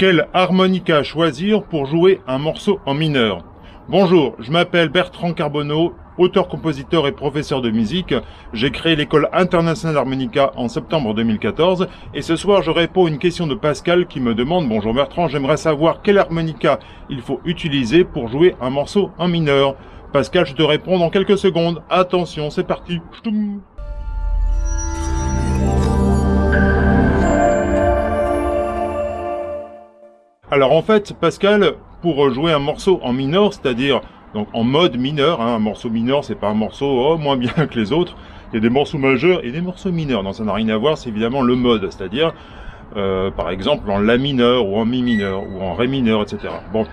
Quelle harmonica choisir pour jouer un morceau en mineur Bonjour, je m'appelle Bertrand Carbonneau, auteur-compositeur et professeur de musique. J'ai créé l'école internationale d'harmonica en septembre 2014 et ce soir je réponds à une question de Pascal qui me demande « Bonjour Bertrand, j'aimerais savoir quelle harmonica il faut utiliser pour jouer un morceau en mineur ?» Pascal, je te réponds dans quelques secondes. Attention, c'est parti Alors en fait, Pascal, pour jouer un morceau en mineur, c'est-à-dire donc en mode mineur, hein, un morceau mineur, c'est pas un morceau oh, moins bien que les autres. Il y a des morceaux majeurs et des morceaux mineurs. Donc ça n'a rien à voir, c'est évidemment le mode, c'est-à-dire euh, par exemple en la mineur ou en mi mineur ou en ré mineur, etc. Bon,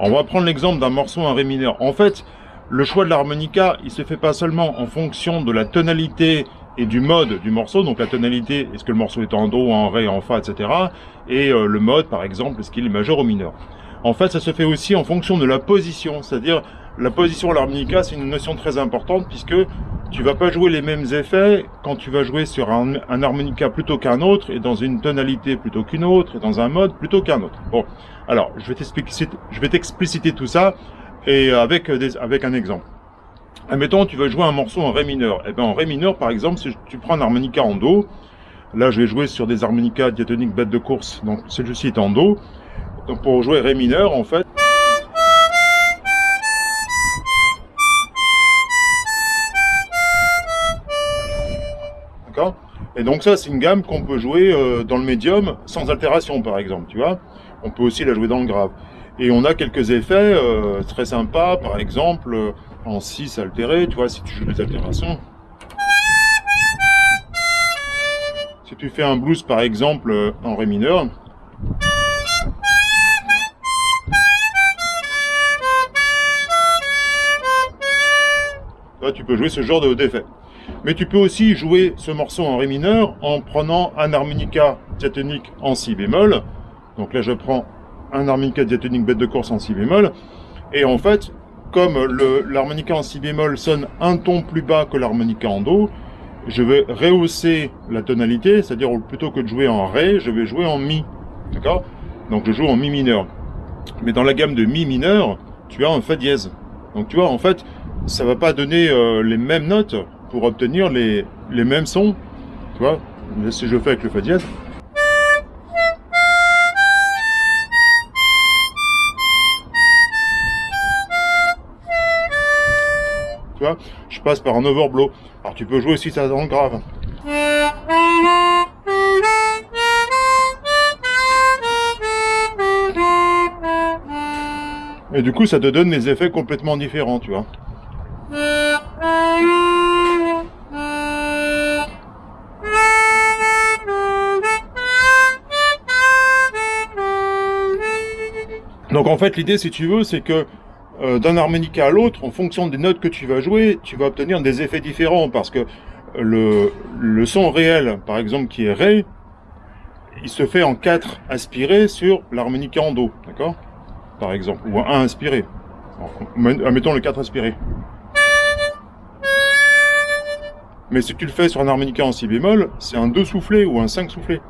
on va prendre l'exemple d'un morceau en ré mineur. En fait, le choix de l'harmonica, il se fait pas seulement en fonction de la tonalité et du mode du morceau, donc la tonalité, est-ce que le morceau est en Do, en Ré, en Fa, etc. Et euh, le mode, par exemple, est-ce qu'il est majeur ou mineur. En fait, ça se fait aussi en fonction de la position, c'est-à-dire la position à l'harmonica, c'est une notion très importante puisque tu vas pas jouer les mêmes effets quand tu vas jouer sur un, harmonica plutôt qu'un autre et dans une tonalité plutôt qu'une autre et dans un mode plutôt qu'un autre. Bon, alors je vais t'expliciter tout ça et avec, des, avec un exemple. Admettons, tu veux jouer un morceau en Ré mineur. Et eh bien en Ré mineur, par exemple, si tu prends un harmonica en Do, là je vais jouer sur des harmonicas diatoniques bêtes de course, donc celui-ci est en Do. Donc pour jouer Ré mineur, en fait... Et donc ça, c'est une gamme qu'on peut jouer euh, dans le médium sans altération, par exemple, tu vois? On peut aussi la jouer dans le grave. Et on a quelques effets euh, très sympas, par exemple, euh, en 6 altéré, tu vois, si tu joues des altérations. Si tu fais un blues, par exemple, en ré mineur, tu peux jouer ce genre d'effet. Mais tu peux aussi jouer ce morceau en ré mineur en prenant un harmonica diatonique en si bémol. Donc là, je prends un harmonica diatonique bête de course en si bémol. Et en fait, comme l'harmonica en si bémol sonne un ton plus bas que l'harmonica en do, je vais rehausser la tonalité, c'est-à-dire plutôt que de jouer en ré, je vais jouer en mi. D'accord? Donc je joue en mi mineur. Mais dans la gamme de mi mineur, tu as un fa dièse. Donc tu vois, en fait, ça va pas donner euh, les mêmes notes pour obtenir les, les mêmes sons. Tu vois? Si je fais avec le fa dièse, par un overblow. Alors tu peux jouer aussi ça dans grave. Et du coup, ça te donne des effets complètement différents, tu vois. Donc en fait, l'idée, si tu veux, c'est que euh, d'un harmonica à l'autre, en fonction des notes que tu vas jouer, tu vas obtenir des effets différents parce que le, son réel, par exemple, qui est Ré, il se fait en 4 aspirés sur l'harmonica en Do, d'accord? Par exemple, ou un 1 aspiré. Mettons le 4 aspiré. Mais si tu le fais sur un harmonica en si bémol, c'est un 2 soufflé ou un 5 soufflé.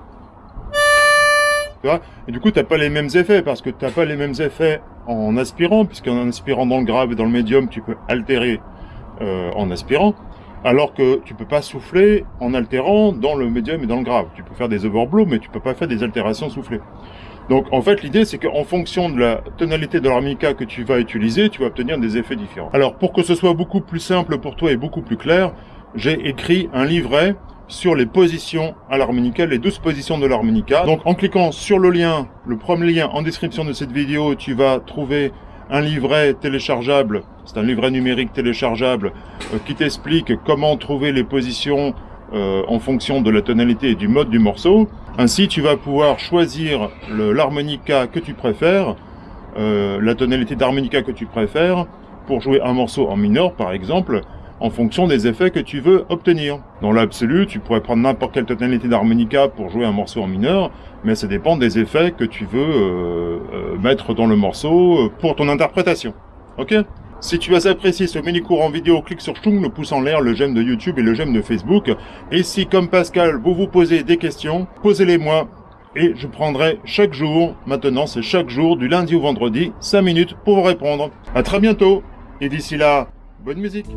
Et du coup, tu n'as pas les mêmes effets, parce que tu n'as pas les mêmes effets en aspirant, puisqu'en aspirant dans le grave et dans le médium, tu peux altérer euh, en aspirant, alors que tu peux pas souffler en altérant dans le médium et dans le grave. Tu peux faire des overblows, mais tu peux pas faire des altérations soufflées. Donc en fait, l'idée, c'est qu'en fonction de la tonalité de l'harmonica que tu vas utiliser, tu vas obtenir des effets différents. Alors pour que ce soit beaucoup plus simple pour toi et beaucoup plus clair, j'ai écrit un livret sur les positions à l'harmonica, les 12 positions de l'harmonica. Donc en cliquant sur le lien, le premier lien en description de cette vidéo, tu vas trouver un livret téléchargeable, c'est un livret numérique téléchargeable euh, qui t'explique comment trouver les positions euh, en fonction de la tonalité et du mode du morceau. Ainsi, tu vas pouvoir choisir l'harmonica que tu préfères, euh, la tonalité d'harmonica que tu préfères, pour jouer un morceau en mineur par exemple, en fonction des effets que tu veux obtenir. Dans l'absolu, tu pourrais prendre n'importe quelle tonalité d'harmonica pour jouer un morceau en mineur, mais ça dépend des effets que tu veux euh, euh, mettre dans le morceau euh, pour ton interprétation. Ok? Si tu as apprécié ce mini-cours en vidéo, clique sur Chung, le pouce en l'air, le j'aime de YouTube et le j'aime de Facebook. Et si, comme Pascal, vous vous posez des questions, posez-les moi et je prendrai chaque jour, maintenant c'est chaque jour, du lundi au vendredi, 5 minutes pour vous répondre. À très bientôt et d'ici là, bonne musique